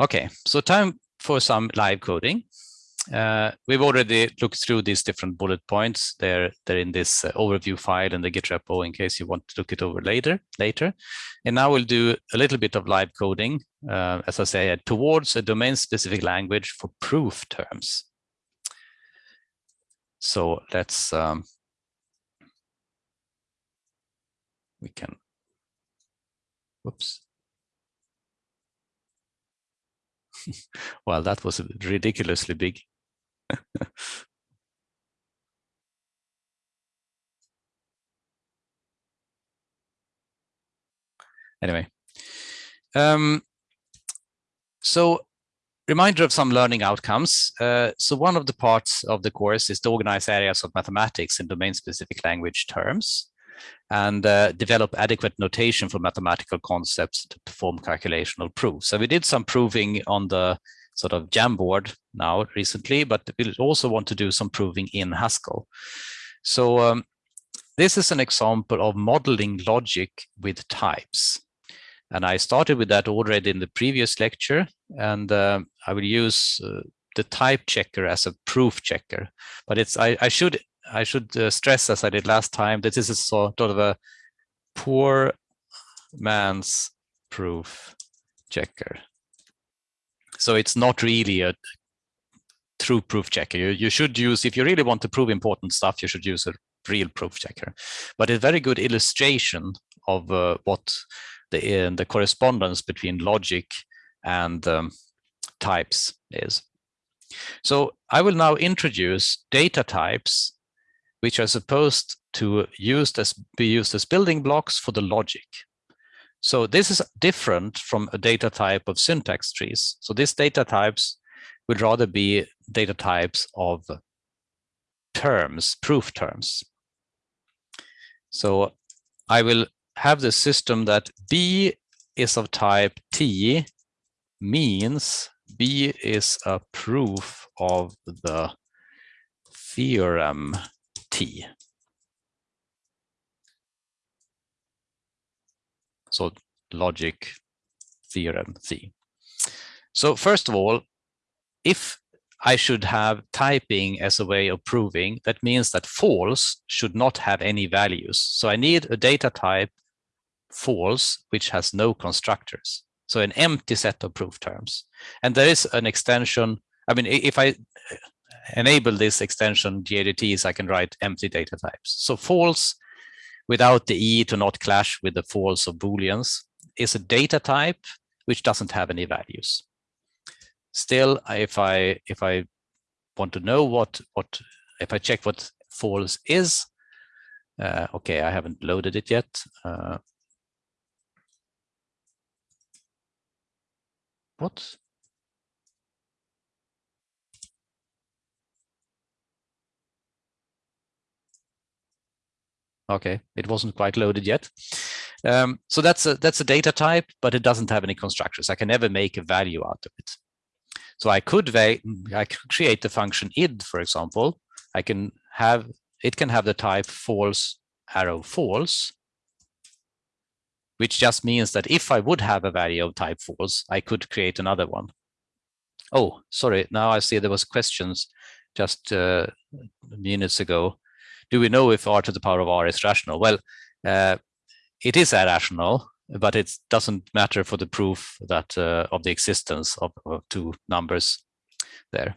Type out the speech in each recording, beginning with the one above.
Okay, so time for some live coding. Uh, we've already looked through these different bullet points. They're they're in this uh, overview file in the Git repo in case you want to look it over later. Later, and now we'll do a little bit of live coding, uh, as I say, towards a domain-specific language for proof terms. So let's um, we can. Whoops. well, that was ridiculously big. anyway, um, so reminder of some learning outcomes. Uh, so one of the parts of the course is to organize areas of mathematics in domain-specific language terms and uh, develop adequate notation for mathematical concepts to perform calculational proofs. So we did some proving on the sort of Jamboard now recently, but we also want to do some proving in Haskell. So um, this is an example of modeling logic with types. And I started with that already in the previous lecture, and uh, I will use uh, the type checker as a proof checker. But it's I, I should I should uh, stress, as I did last time, that this is sort of a poor man's proof checker. So it's not really a true proof checker. You, you should use, if you really want to prove important stuff, you should use a real proof checker. But a very good illustration of uh, what the, uh, the correspondence between logic and um, types is. So I will now introduce data types which are supposed to used as, be used as building blocks for the logic. So this is different from a data type of syntax trees. So these data types would rather be data types of terms, proof terms. So I will have the system that B is of type T means B is a proof of the theorem So logic theorem C. So first of all, if I should have typing as a way of proving, that means that false should not have any values. So I need a data type false, which has no constructors. So an empty set of proof terms. And there is an extension. I mean, if I enable this extension GADTs, I can write empty data types. So false without the E to not clash with the false of Booleans is a data type which doesn't have any values. Still, if I if I want to know what what if I check what false is, uh, okay, I haven't loaded it yet. Uh, what? Okay, it wasn't quite loaded yet. Um, so that's a that's a data type, but it doesn't have any constructors. I can never make a value out of it. So I could I could create the function id, for example. I can have it can have the type false arrow false, which just means that if I would have a value of type false, I could create another one. Oh, sorry. Now I see there was questions just uh, minutes ago do we know if r to the power of r is rational? Well, uh, it is irrational, but it doesn't matter for the proof that uh, of the existence of, of, two numbers there.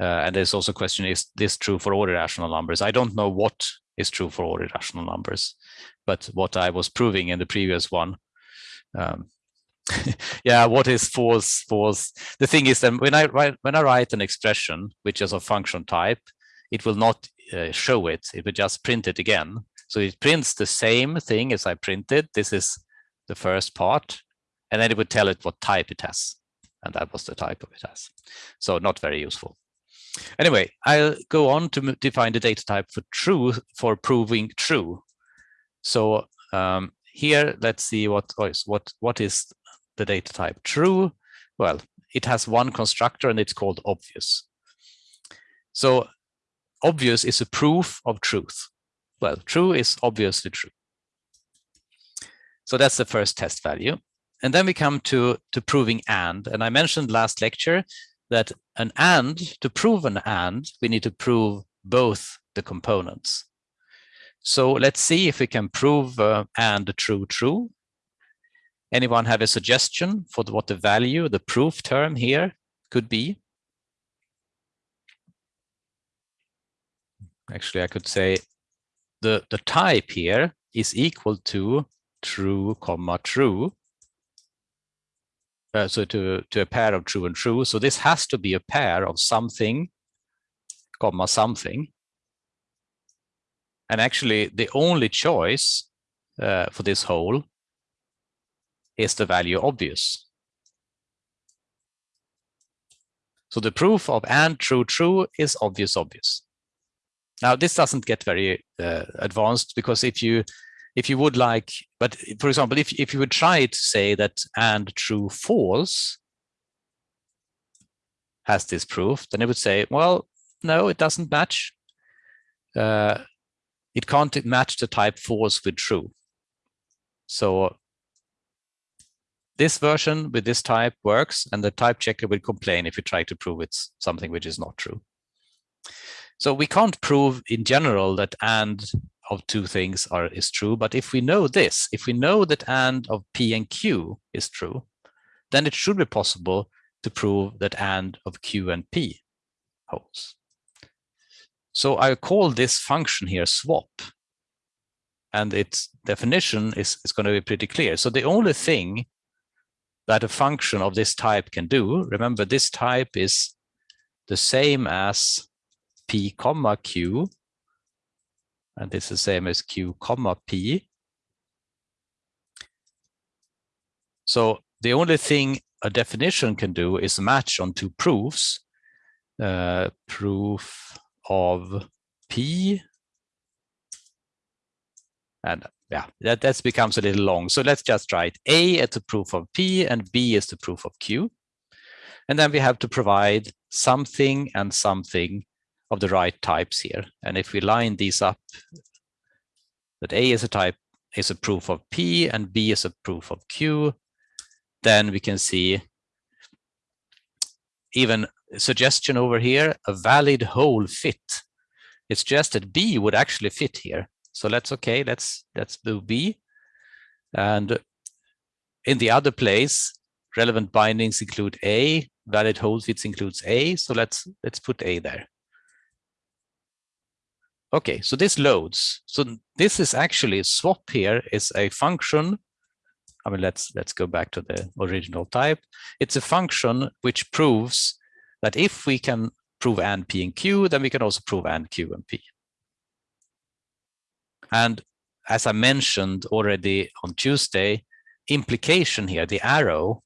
Uh, and there's also a question, is this true for all irrational numbers? I don't know what is true for all irrational numbers, but what I was proving in the previous one, um, yeah, what is false, false? The thing is that when I write, when I write an expression, which is a function type, it will not uh, show it. It will just print it again. So it prints the same thing as I printed. This is the first part. And then it would tell it what type it has. And that was the type of it has. So not very useful. Anyway, I'll go on to define the data type for true for proving true. So um, here, let's see what, oh, what, what is the data type true? Well, it has one constructor and it's called obvious. So obvious is a proof of truth. Well, true is obviously true. So that's the first test value. and then we come to, to proving AND. And I mentioned last lecture that an AND, to prove an AND, we need to prove both the components. So let's see if we can prove uh, AND true true. Anyone have a suggestion for the, what the value, the proof term here could be? Actually, I could say the, the type here is equal to true comma true uh, so to, to a pair of true and true. So this has to be a pair of something, comma something. And actually the only choice uh, for this hole is the value obvious. So the proof of and true true is obvious obvious. Now this doesn't get very uh, advanced because if you if you would like, but for example, if, if you would try to say that and true false has this proof, then it would say, well, no, it doesn't match. Uh, it can't match the type false with true. So this version with this type works and the type checker will complain if you try to prove it's something which is not true. So we can't prove in general that and of two things are is true. But if we know this, if we know that and of P and Q is true, then it should be possible to prove that and of Q and P holds. So I call this function here swap. And its definition is, is going to be pretty clear. So the only thing that a function of this type can do, remember this type is the same as P comma Q and this is the same as q comma p. So the only thing a definition can do is match on two proofs. Uh, proof of p and yeah, that, that becomes a little long. So let's just write A as the proof of P and B is the proof of Q. And then we have to provide something and something of the right types here. And if we line these up, that A is a type is a proof of P and B is a proof of Q, then we can see even suggestion over here, a valid hole fit. It's just that B would actually fit here. So let's okay, let's let's do B. And in the other place, relevant bindings include A, valid hole fits includes A. So let's let's put A there. Okay, so this loads. So this is actually swap here is a function. I mean, let's let's go back to the original type. It's a function which proves that if we can prove and p and q, then we can also prove and q and p. And as I mentioned already on Tuesday, implication here, the arrow,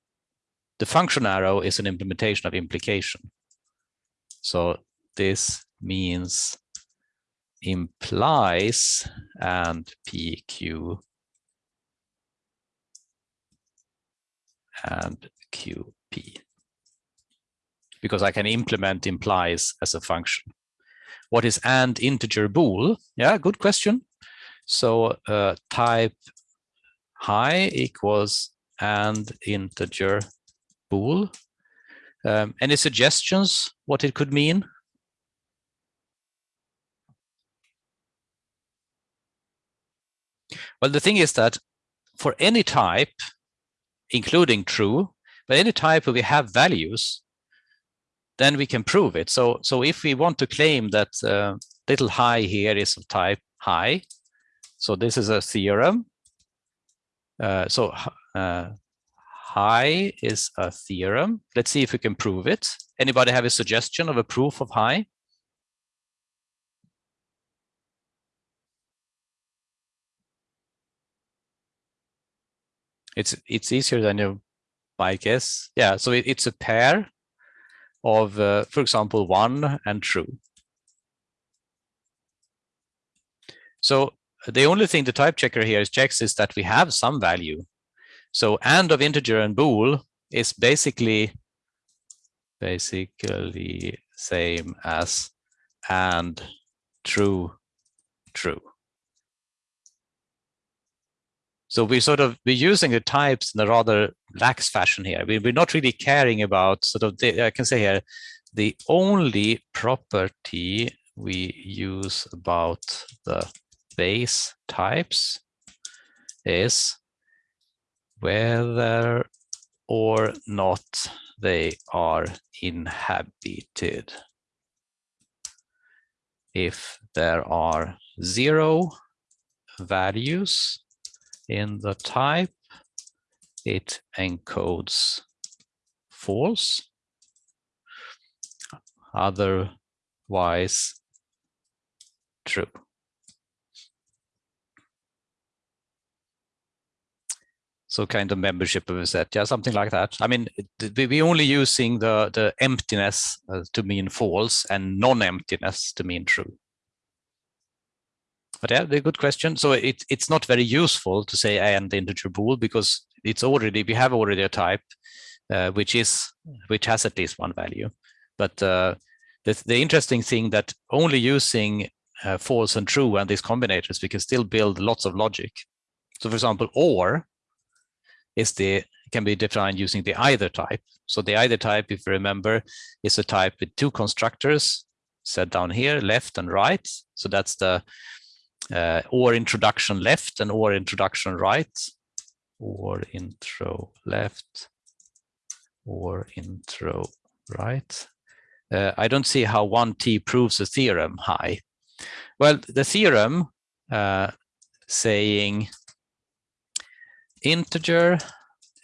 the function arrow is an implementation of implication. So this means implies and PQ and QP because I can implement implies as a function. What is and integer bool? Yeah, good question. So uh, type high equals and integer bool. Um, any suggestions what it could mean? Well, the thing is that for any type, including true, but any type where we have values, then we can prove it. So, so if we want to claim that uh, little high here is of type high, so this is a theorem. Uh, so uh, high is a theorem. Let's see if we can prove it. Anybody have a suggestion of a proof of high? It's it's easier than you might guess. Yeah, so it, it's a pair of, uh, for example, one and true. So the only thing the type checker here is checks is that we have some value. So and of integer and bool is basically basically same as and true true. So we sort of we're using the types in a rather lax fashion here. We, we're not really caring about sort of the, I can say here, the only property we use about the base types is whether or not they are inhabited. If there are zero values in the type, it encodes false. Otherwise, true. So kind of membership of a set, yeah, something like that. I mean, we're only using the, the emptiness uh, to mean false and non-emptiness to mean true. But yeah, a good question. So it, it's not very useful to say and integer bool because it's already, we have already a type uh, which is, which has at least one value. But uh, the, the interesting thing that only using uh, false and true and these combinators, we can still build lots of logic. So for example, or is the can be defined using the either type. So the either type, if you remember, is a type with two constructors set down here, left and right. So that's the uh, or introduction left and or introduction right, or intro left, or intro right. Uh, I don't see how 1t proves a theorem high. Well, the theorem uh, saying integer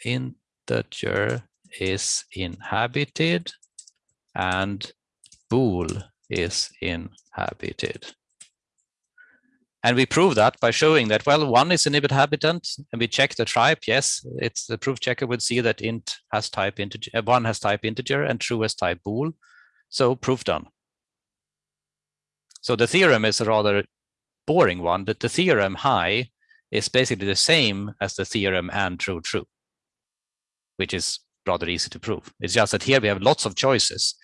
integer is inhabited and bool is inhabited. And we prove that by showing that, well, one is an inhabitant and we check the type. Yes, it's the proof checker would see that int has type integer, uh, one has type integer and true has type bool. So proof done. So the theorem is a rather boring one, but the theorem high is basically the same as the theorem and true true, which is rather easy to prove. It's just that here we have lots of choices.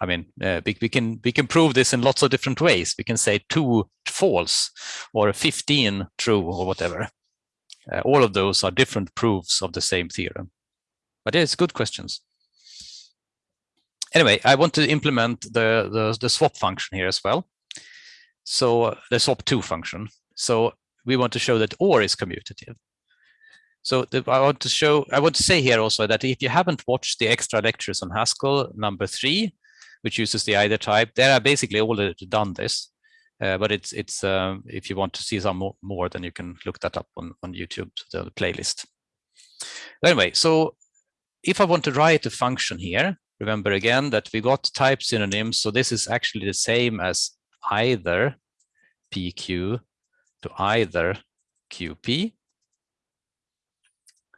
I mean, uh, we, we, can we can prove this in lots of different ways. We can say two false or 15 true or whatever. Uh, all of those are different proofs of the same theorem. But it's good questions. Anyway, I want to implement the, the, the swap function here as well. So the swap2 function. So we want to show that OR is commutative. So the, I want to show, I want to say here also that if you haven't watched the extra lectures on Haskell number three, which uses the either type, there are basically already done this. Uh, but it's it's um, if you want to see some more, more, then you can look that up on on YouTube, the playlist. Anyway, so if I want to write a function here, remember again that we got type synonyms. So this is actually the same as either PQ to either QP.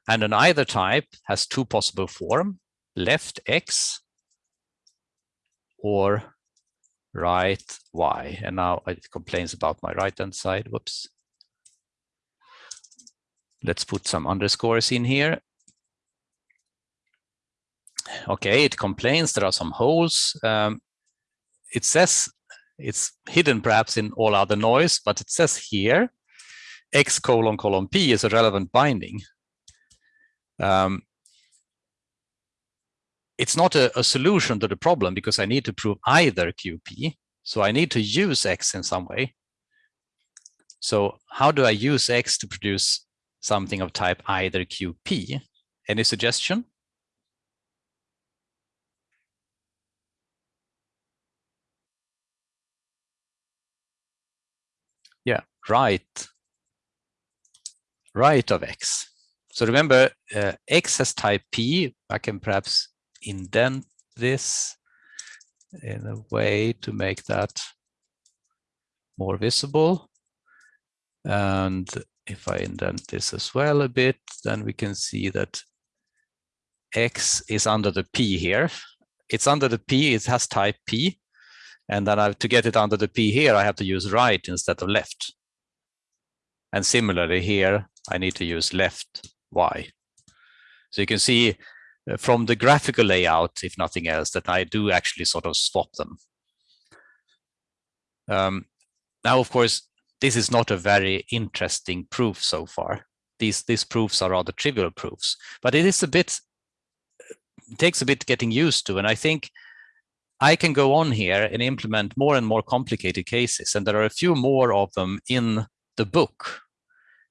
And an either type has two possible form, left X or right Y. And now it complains about my right hand side. Whoops. Let's put some underscores in here. Okay, it complains there are some holes. Um, it says it's hidden perhaps in all other noise, but it says here, X colon colon P is a relevant binding. Um, it's not a, a, solution to the problem because I need to prove either QP. So I need to use X in some way. So how do I use X to produce something of type either QP? Any suggestion? yeah, right, right of x. So remember, uh, x has type p. I can perhaps indent this in a way to make that more visible. And if I indent this as well a bit, then we can see that x is under the p here. It's under the p, it has type p. And then I, to get it under the P here, I have to use right instead of left. And similarly here, I need to use left Y. So you can see from the graphical layout, if nothing else, that I do actually sort of swap them. Um, now, of course, this is not a very interesting proof so far. these these proofs are rather trivial proofs, but it is a bit takes a bit getting used to, and I think I can go on here and implement more and more complicated cases, and there are a few more of them in the book.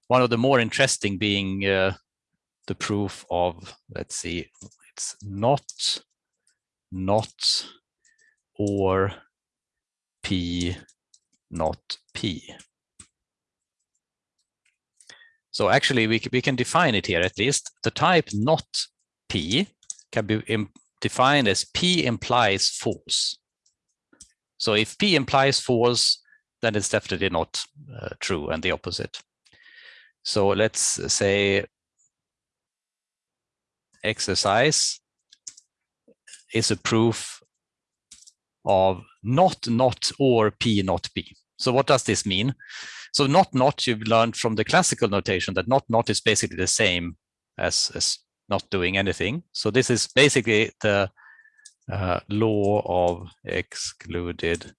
One of the more interesting being uh, the proof of, let's see, it's not, not, or P, not P. So actually we, we can define it here at least. The type not P can be defined as P implies false. So if P implies false, then it's definitely not uh, true and the opposite. So let's say exercise is a proof of not not or p not p. So what does this mean? So not not you've learned from the classical notation that not not is basically the same as, as not doing anything. So this is basically the uh, law of excluded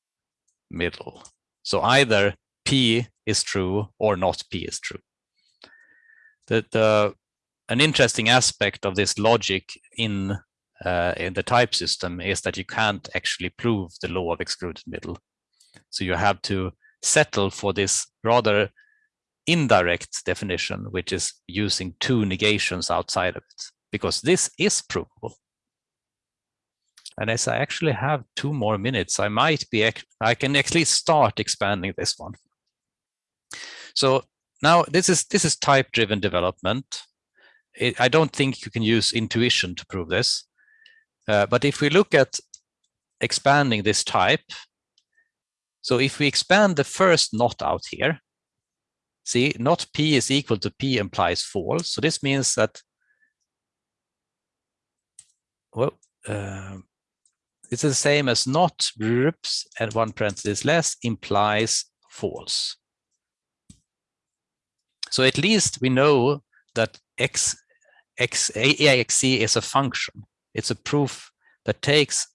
middle. So either P is true or not P is true. The, the, an interesting aspect of this logic in, uh, in the type system is that you can't actually prove the law of excluded middle. So you have to settle for this rather indirect definition, which is using two negations outside of it, because this is provable. And as I actually have two more minutes, I might be, I can actually start expanding this one. So now this is this is type driven development. It, I don't think you can use intuition to prove this. Uh, but if we look at expanding this type, so if we expand the first not out here, see not p is equal to p implies false. So this means that, well, uh, it's the same as not groups and one parenthesis less implies false. So at least we know that x, x, AXC is a function. It's a proof that takes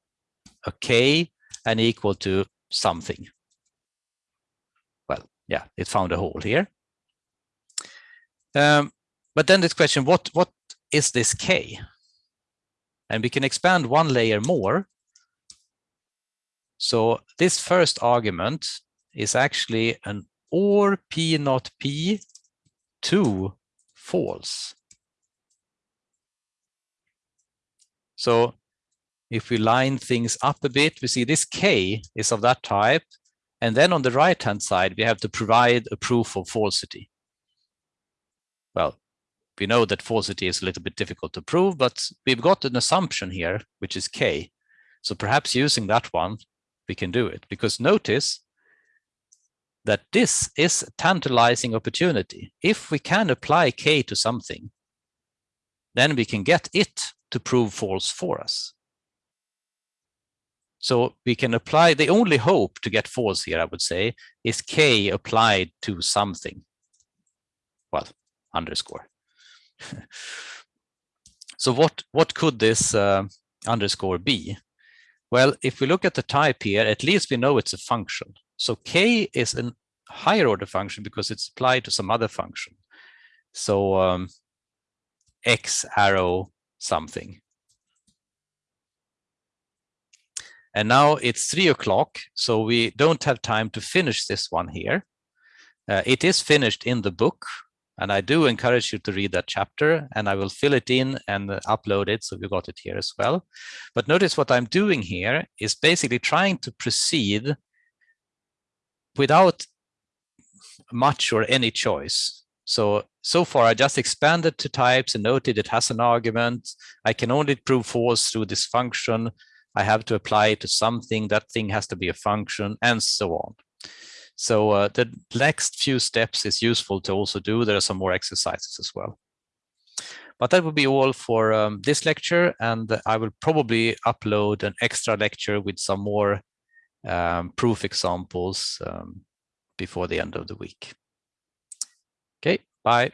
a k and equal to something. Well, yeah, it found a hole here. Um, but then this question, what, what is this k? And we can expand one layer more so this first argument is actually an or p not p to false. So if we line things up a bit, we see this k is of that type. And then on the right hand side, we have to provide a proof of falsity. Well, we know that falsity is a little bit difficult to prove, but we've got an assumption here, which is k. So perhaps using that one, we can do it. Because notice that this is a tantalizing opportunity. If we can apply k to something, then we can get it to prove false for us. So we can apply, the only hope to get false here, I would say, is k applied to something. Well, underscore. so what, what could this uh, underscore be? Well, if we look at the type here, at least we know it's a function. So k is a higher order function because it's applied to some other function. So um, x arrow something. And now it's three o'clock, so we don't have time to finish this one here. Uh, it is finished in the book, and I do encourage you to read that chapter and I will fill it in and upload it. So you got it here as well. But notice what I'm doing here is basically trying to proceed without much or any choice. So, so far I just expanded to types and noted it has an argument. I can only prove false through this function. I have to apply it to something. That thing has to be a function and so on. So uh, the next few steps is useful to also do. There are some more exercises as well. But that will be all for um, this lecture, and I will probably upload an extra lecture with some more um, proof examples um, before the end of the week. Okay, bye.